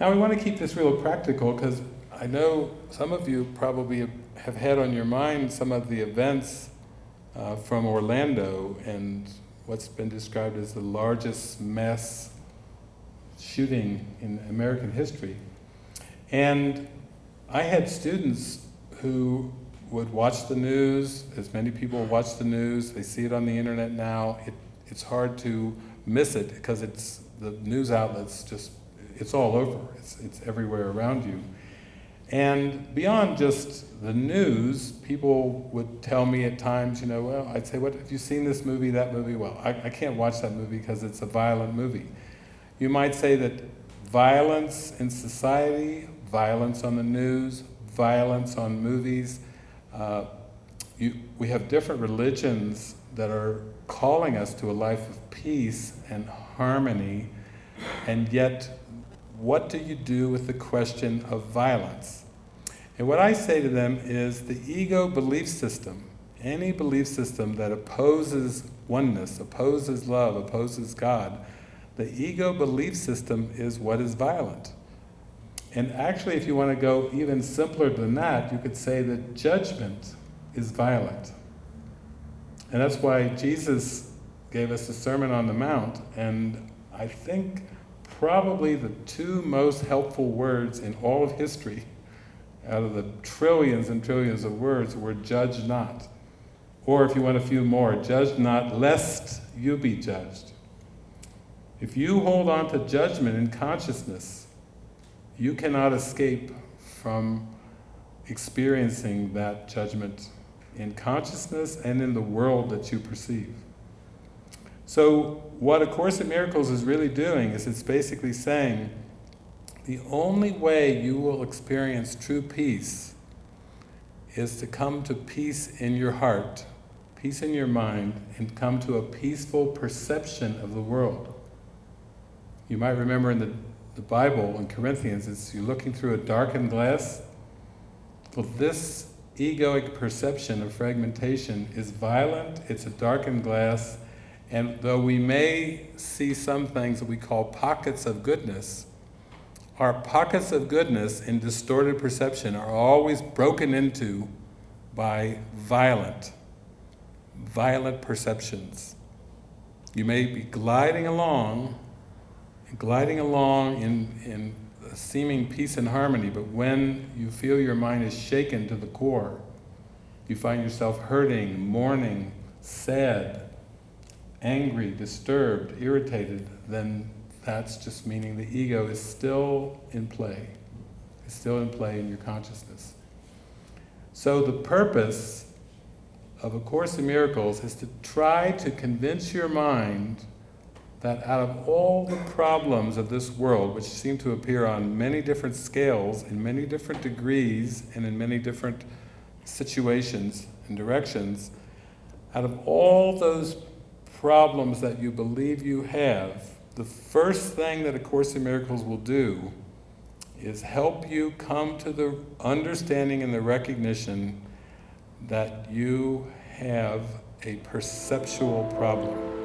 Now we want to keep this real practical because I know some of you probably have had on your mind some of the events uh, from Orlando and what's been described as the largest mass shooting in American history. And I had students who would watch the news, as many people watch the news, they see it on the internet now, it, it's hard to miss it because it's, the news outlets just, it's all over, it's, it's everywhere around you. And beyond just the news, people would tell me at times, you know, well, I'd say, what, have you seen this movie, that movie? Well, I, I can't watch that movie because it's a violent movie. You might say that violence in society, violence on the news, violence on movies, uh, you, we have different religions that are calling us to a life of peace and harmony, and yet what do you do with the question of violence? And what I say to them is the ego belief system, any belief system that opposes oneness, opposes love, opposes God, the ego belief system is what is violent. And actually, if you want to go even simpler than that, you could say that judgment is violent. And that's why Jesus gave us the Sermon on the Mount, and I think probably the two most helpful words in all of history, out of the trillions and trillions of words, were judge not. Or if you want a few more, judge not lest you be judged. If you hold on to judgment in consciousness, you cannot escape from experiencing that judgment in consciousness and in the world that you perceive. So what A Course in Miracles is really doing is it's basically saying the only way you will experience true peace is to come to peace in your heart, peace in your mind, and come to a peaceful perception of the world. You might remember in the, the Bible, in Corinthians, it's you're looking through a darkened glass. Well, this egoic perception of fragmentation is violent, it's a darkened glass, and though we may see some things that we call pockets of goodness, our pockets of goodness in distorted perception are always broken into by violent, violent perceptions. You may be gliding along, gliding along in, in seeming peace and harmony, but when you feel your mind is shaken to the core, you find yourself hurting, mourning, sad, angry, disturbed, irritated, then that's just meaning the ego is still in play. It's still in play in your consciousness. So the purpose of A Course in Miracles is to try to convince your mind that out of all the problems of this world, which seem to appear on many different scales, in many different degrees, and in many different situations and directions, out of all those problems that you believe you have, the first thing that A Course in Miracles will do is help you come to the understanding and the recognition that you have a perceptual problem.